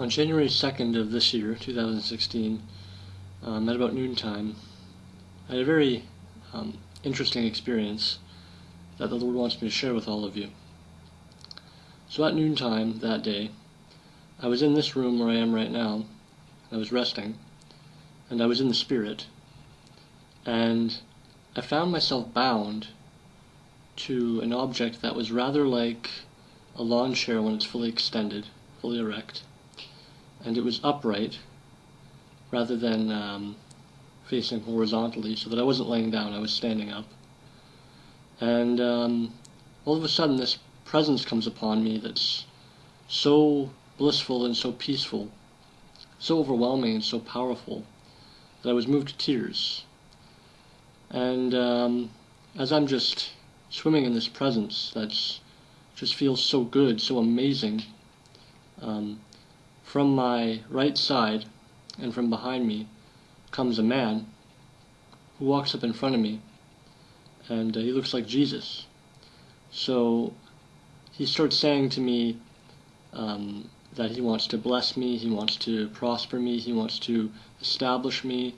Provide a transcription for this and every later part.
On January 2nd of this year, 2016, um, at about noontime, I had a very um, interesting experience that the Lord wants me to share with all of you. So at noontime that day, I was in this room where I am right now. I was resting, and I was in the Spirit, and I found myself bound to an object that was rather like a lawn chair when it's fully extended, fully erect and it was upright rather than um, facing horizontally so that I wasn't laying down, I was standing up. And um, all of a sudden this presence comes upon me that's so blissful and so peaceful, so overwhelming and so powerful that I was moved to tears. And um, as I'm just swimming in this presence that's just feels so good, so amazing, um, from my right side and from behind me comes a man who walks up in front of me and uh, he looks like Jesus. So he starts saying to me um, that he wants to bless me, he wants to prosper me, he wants to establish me,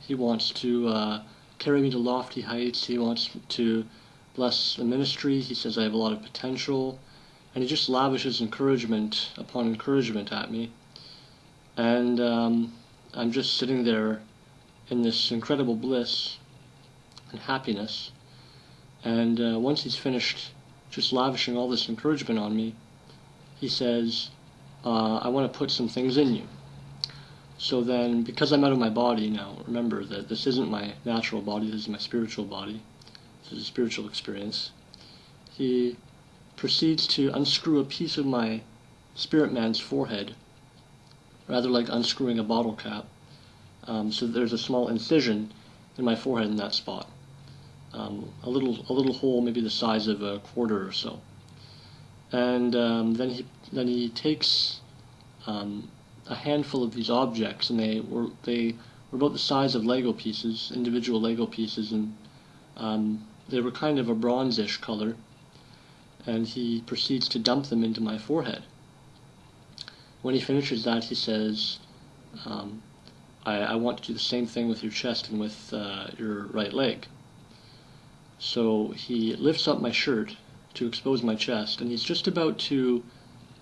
he wants to uh, carry me to lofty heights, he wants to bless the ministry, he says I have a lot of potential, and he just lavishes encouragement upon encouragement at me. And um, I'm just sitting there in this incredible bliss and happiness. And uh, once he's finished just lavishing all this encouragement on me, he says, uh, I want to put some things in you. So then, because I'm out of my body now, remember that this isn't my natural body, this is my spiritual body. This is a spiritual experience. He proceeds to unscrew a piece of my spirit man's forehead, rather like unscrewing a bottle cap. Um, so there's a small incision in my forehead in that spot. Um, a little a little hole, maybe the size of a quarter or so. And um, then he then he takes um, a handful of these objects, and they were they were about the size of Lego pieces, individual Lego pieces, and um, they were kind of a bronzish color and he proceeds to dump them into my forehead. When he finishes that, he says, um, I, I, want to do the same thing with your chest and with uh, your right leg. So he lifts up my shirt to expose my chest, and he's just about to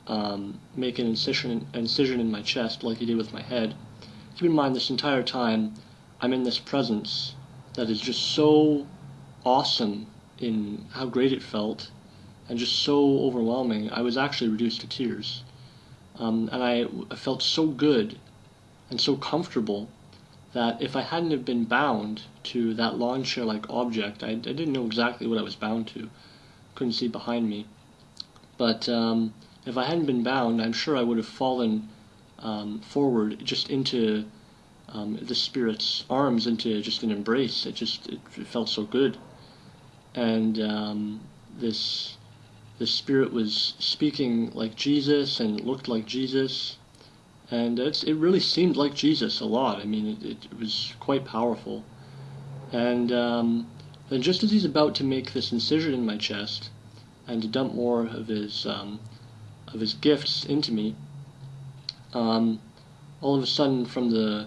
um, make an incision, incision in my chest like he did with my head. Keep in mind, this entire time, I'm in this presence that is just so awesome in how great it felt and just so overwhelming, I was actually reduced to tears. Um, and I, I felt so good and so comfortable that if I hadn't have been bound to that lawn chair-like object, I, I, didn't know exactly what I was bound to. Couldn't see behind me. But um, if I hadn't been bound, I'm sure I would have fallen um, forward just into um, the spirit's arms, into just an embrace. It just it, it felt so good. And um, this the Spirit was speaking like Jesus and looked like Jesus. And it really seemed like Jesus a lot. I mean, it, it was quite powerful. And um, then just as he's about to make this incision in my chest and to dump more of his, um, of his gifts into me, um, all of a sudden from the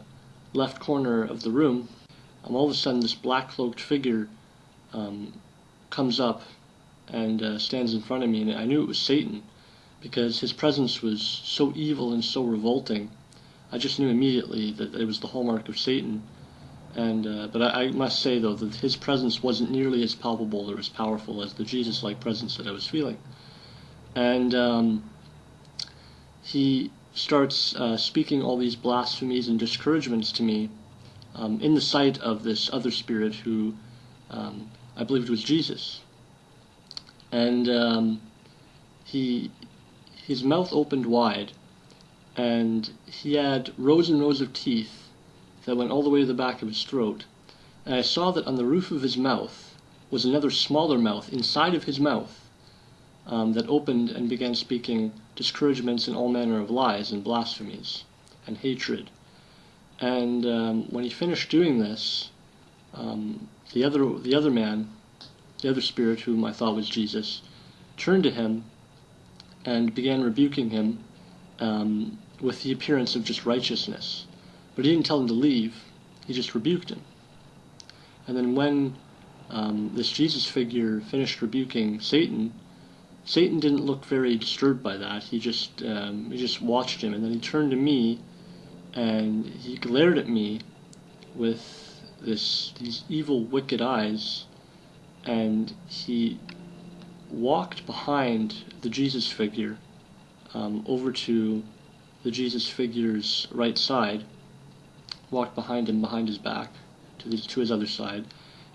left corner of the room, um, all of a sudden this black cloaked figure um, comes up and uh, stands in front of me, and I knew it was Satan because his presence was so evil and so revolting. I just knew immediately that it was the hallmark of Satan. And uh, but I, I, must say though that his presence wasn't nearly as palpable or as powerful as the Jesus-like presence that I was feeling. And um, he starts uh, speaking all these blasphemies and discouragements to me um, in the sight of this other spirit who um, I believed was Jesus and um, he his mouth opened wide, and he had rows and rows of teeth that went all the way to the back of his throat. And I saw that on the roof of his mouth was another smaller mouth inside of his mouth um, that opened and began speaking discouragements and all manner of lies and blasphemies and hatred. And um, when he finished doing this, um, the other the other man the other spirit, whom I thought was Jesus, turned to him and began rebuking him um, with the appearance of just righteousness. But he didn't tell him to leave, he just rebuked him. And then when um, this Jesus figure finished rebuking Satan, Satan didn't look very disturbed by that. He just um, he just watched him, and then he turned to me, and he glared at me with this these evil, wicked eyes, and he walked behind the Jesus figure um, over to the Jesus figure's right side, walked behind him, behind his back, to his, to his other side,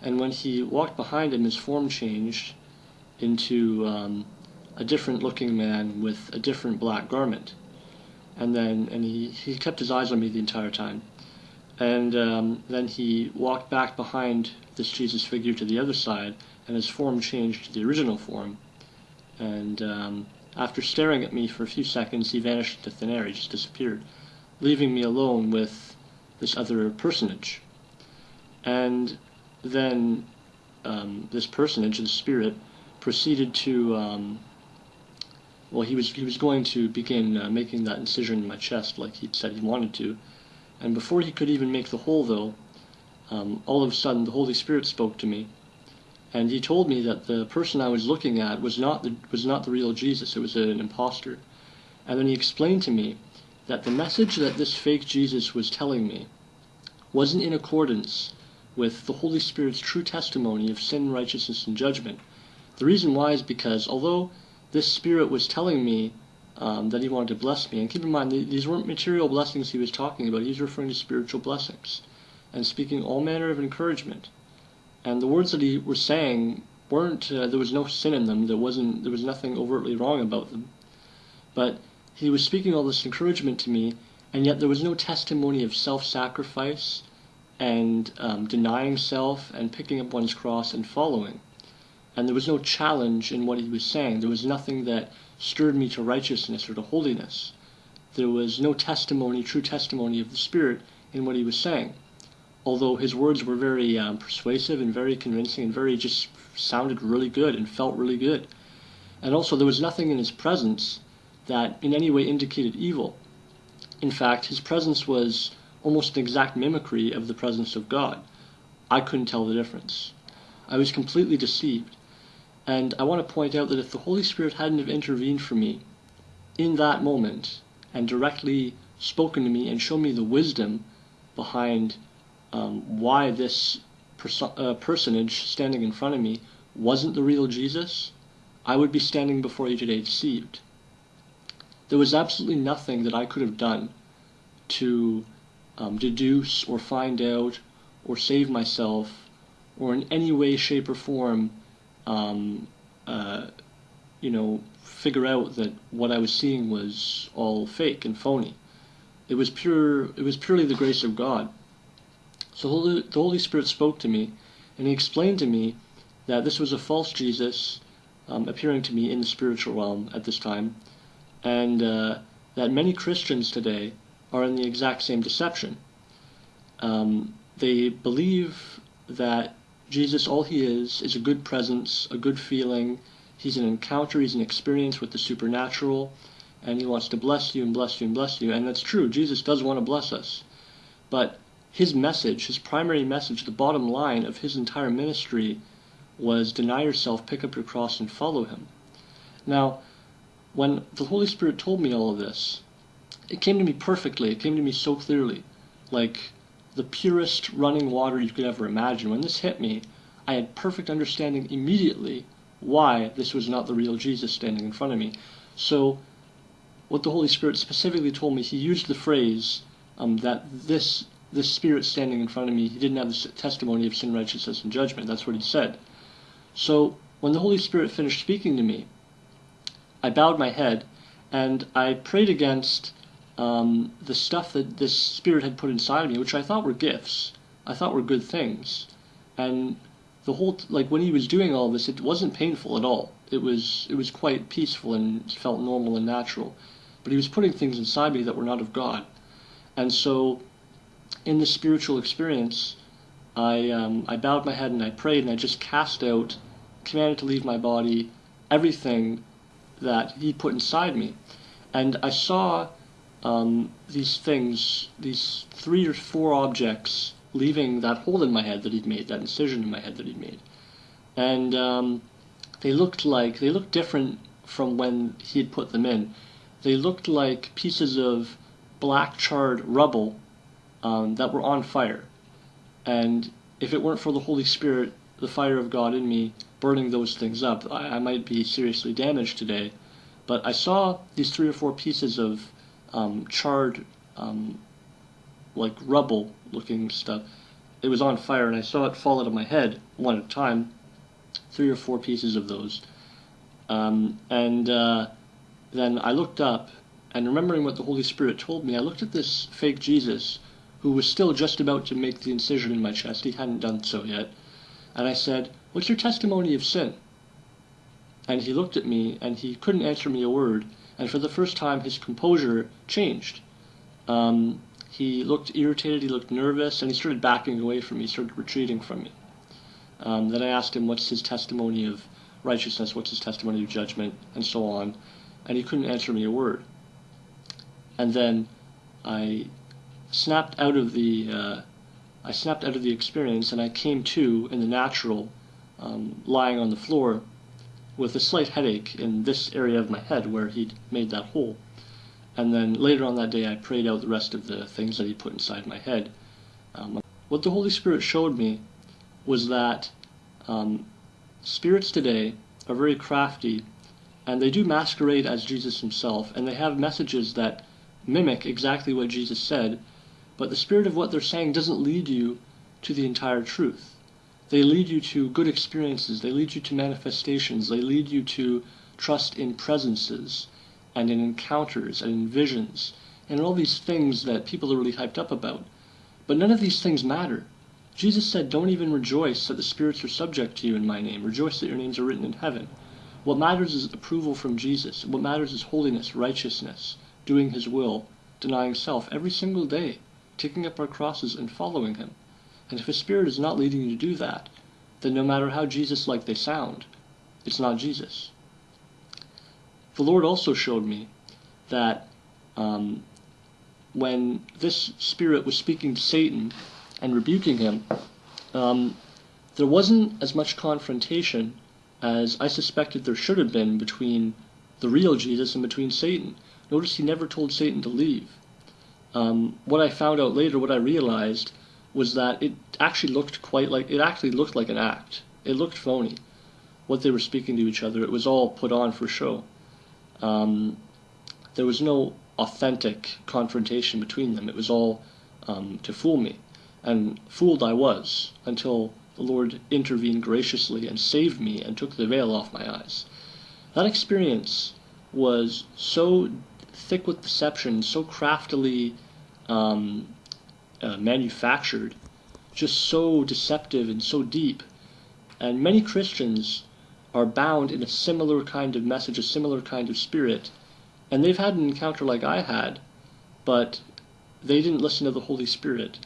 and when he walked behind him, his form changed into um, a different looking man with a different black garment. And then, and he, he kept his eyes on me the entire time. And um, then he walked back behind this Jesus figure to the other side, and his form changed to the original form. And um, after staring at me for a few seconds, he vanished into thin air. He just disappeared, leaving me alone with this other personage. And then um, this personage, the spirit, proceeded to um, well, he was he was going to begin uh, making that incision in my chest like he'd said he wanted to, and before he could even make the hole, though, um, all of a sudden the Holy Spirit spoke to me, and he told me that the person I was looking at was not the was not the real Jesus; it was an impostor, and then he explained to me that the message that this fake Jesus was telling me wasn't in accordance with the Holy Spirit's true testimony of sin, righteousness, and judgment. The reason why is because although this spirit was telling me um, that he wanted to bless me. And keep in mind, these weren't material blessings he was talking about. He was referring to spiritual blessings and speaking all manner of encouragement. And the words that he was saying weren't, uh, there was no sin in them. There wasn't, there was nothing overtly wrong about them. But he was speaking all this encouragement to me, and yet there was no testimony of self-sacrifice and um, denying self and picking up one's cross and following and there was no challenge in what he was saying. There was nothing that stirred me to righteousness or to holiness. There was no testimony, true testimony of the Spirit in what he was saying. Although his words were very um, persuasive and very convincing and very just sounded really good and felt really good. And also, there was nothing in his presence that in any way indicated evil. In fact, his presence was almost an exact mimicry of the presence of God. I couldn't tell the difference. I was completely deceived. And I want to point out that if the Holy Spirit hadn't have intervened for me in that moment and directly spoken to me and shown me the wisdom behind um, why this perso uh, personage standing in front of me wasn't the real Jesus, I would be standing before you today deceived. There was absolutely nothing that I could have done to um, deduce or find out or save myself or in any way, shape, or form um, uh, you know, figure out that what I was seeing was all fake and phony. It was pure. It was purely the grace of God. So the Holy Spirit spoke to me, and He explained to me that this was a false Jesus um, appearing to me in the spiritual realm at this time, and uh, that many Christians today are in the exact same deception. Um, they believe that Jesus, all he is, is a good presence, a good feeling. He's an encounter, he's an experience with the supernatural, and he wants to bless you and bless you and bless you. And that's true, Jesus does want to bless us. But his message, his primary message, the bottom line of his entire ministry was deny yourself, pick up your cross, and follow him. Now, when the Holy Spirit told me all of this, it came to me perfectly, it came to me so clearly. Like, the purest running water you could ever imagine. When this hit me, I had perfect understanding immediately why this was not the real Jesus standing in front of me. So, what the Holy Spirit specifically told me, he used the phrase um, that this this spirit standing in front of me, he didn't have the testimony of sin, righteousness, and judgment. That's what he said. So, when the Holy Spirit finished speaking to me, I bowed my head and I prayed against um, the stuff that this spirit had put inside of me, which I thought were gifts, I thought were good things, and the whole like when he was doing all this, it wasn't painful at all. It was it was quite peaceful and felt normal and natural, but he was putting things inside me that were not of God, and so in this spiritual experience, I um, I bowed my head and I prayed and I just cast out, commanded to leave my body, everything that he put inside me. And I saw um, these things, these three or four objects, leaving that hole in my head that he'd made, that incision in my head that he'd made. And um, they looked like, they looked different from when he had put them in. They looked like pieces of black charred rubble um, that were on fire. And if it weren't for the Holy Spirit, the fire of God in me, burning those things up, I, I might be seriously damaged today. But I saw these three or four pieces of um, charred, um, like rubble looking stuff. It was on fire, and I saw it fall out of my head one at a time, three or four pieces of those. Um, and uh, then I looked up, and remembering what the Holy Spirit told me, I looked at this fake Jesus who was still just about to make the incision in my chest. He hadn't done so yet. And I said, What's your testimony of sin? And he looked at me, and he couldn't answer me a word. And for the first time, his composure changed. Um, he looked irritated, he looked nervous, and he started backing away from me, started retreating from me. Um, then I asked him, What's his testimony of righteousness? What's his testimony of judgment? And so on. And he couldn't answer me a word. And then I snapped out of the uh, I snapped out of the experience and I came to in the natural, um, lying on the floor with a slight headache in this area of my head where he'd made that hole. And then later on that day, I prayed out the rest of the things that he put inside my head. Um, what the Holy Spirit showed me was that um, spirits today are very crafty and they do masquerade as Jesus himself, and they have messages that mimic exactly what Jesus said, but the spirit of what they're saying doesn't lead you to the entire truth. They lead you to good experiences, they lead you to manifestations, they lead you to trust in presences and in encounters and in visions and all these things that people are really hyped up about. But none of these things matter. Jesus said, Don't even rejoice that the spirits are subject to you in my name. Rejoice that your names are written in heaven. What matters is approval from Jesus. What matters is holiness, righteousness, doing his will, denying self every single day taking up our crosses and following him. And if a spirit is not leading you to do that, then no matter how Jesus-like they sound, it's not Jesus. The Lord also showed me that um, when this spirit was speaking to Satan and rebuking him, um, there wasn't as much confrontation as I suspected there should have been between the real Jesus and between Satan. Notice he never told Satan to leave. Um, what I found out later, what I realized, was that it actually looked quite like it actually looked like an act. It looked phony. What they were speaking to each other, it was all put on for show. Um, there was no authentic confrontation between them. It was all um, to fool me, and fooled I was until the Lord intervened graciously and saved me and took the veil off my eyes. That experience was so thick with deception, so craftily um, uh, manufactured, just so deceptive and so deep. And many Christians are bound in a similar kind of message, a similar kind of spirit. And they've had an encounter like I had, but they didn't listen to the Holy Spirit.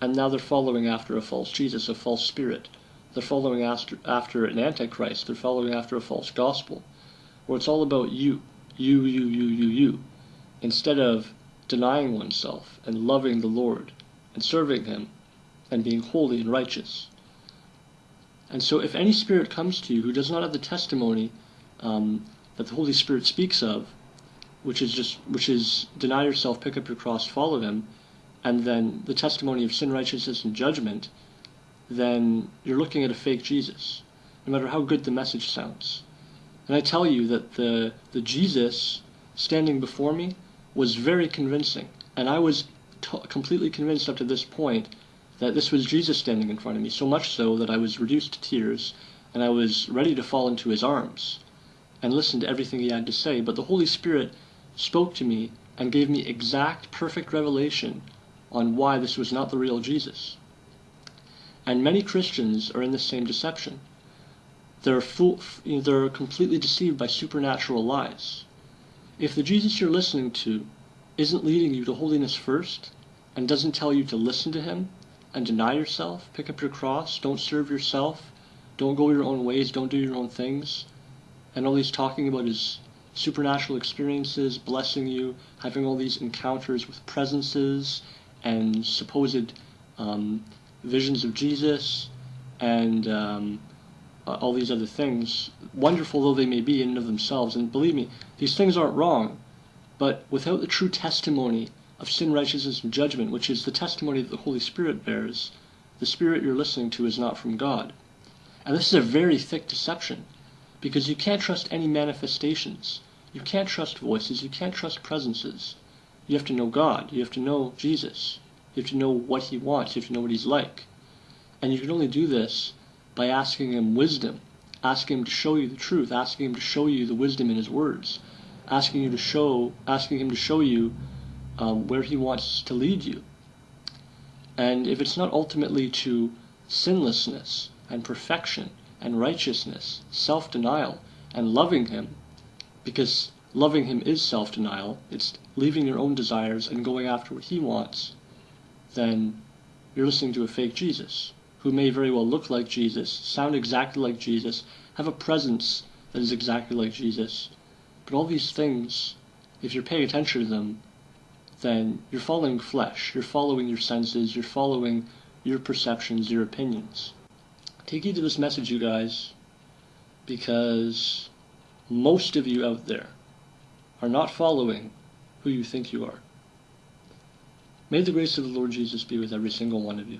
And now they're following after a false Jesus, a false spirit. They're following after, after an antichrist. They're following after a false gospel, where it's all about you, you, you, you, you, you instead of denying oneself and loving the Lord and serving Him and being holy and righteous. And so, if any spirit comes to you who does not have the testimony um, that the Holy Spirit speaks of, which is just which is deny yourself, pick up your cross, follow Him, and then the testimony of sin, righteousness, and judgment, then you're looking at a fake Jesus, no matter how good the message sounds. And I tell you that the the Jesus standing before me was very convincing. And I was completely convinced up to this point that this was Jesus standing in front of me, so much so that I was reduced to tears and I was ready to fall into his arms and listen to everything he had to say. But the Holy Spirit spoke to me and gave me exact, perfect revelation on why this was not the real Jesus. And many Christians are in the same deception. They're, they're completely deceived by supernatural lies. If the Jesus you're listening to isn't leading you to holiness first, and doesn't tell you to listen to him, and deny yourself, pick up your cross, don't serve yourself, don't go your own ways, don't do your own things, and all he's talking about is supernatural experiences, blessing you, having all these encounters with presences and supposed um, visions of Jesus and um, Uh, all these other things, wonderful though they may be in and of themselves. And believe me, these things aren't wrong, but without the true testimony of sin, righteousness, and judgment, which is the testimony that the Holy Spirit bears, the spirit you're listening to is not from God. And this is a very thick deception because you can't trust any manifestations. You can't trust voices. You can't trust presences. You have to know God. You have to know Jesus. You have to know what He wants. You have to know what He's like. And you can only do this by asking Him wisdom, asking Him to show you the truth, asking Him to show you the wisdom in His words, asking you to show, asking Him to show you um, where He wants to lead you. And if it's not ultimately to sinlessness and perfection and righteousness, self denial, and loving Him, because loving Him is self denial, it's leaving your own desires and going after what He wants, then you're listening to a fake Jesus who may very well look like Jesus, sound exactly like Jesus, have a presence that is exactly like Jesus. But all these things, if you're paying attention to them, then you're following flesh, you're following your senses, you're following your perceptions, your opinions. Take heed to this message, you guys, because most of you out there are not following who you think you are. May the grace of the Lord Jesus be with every single one of you.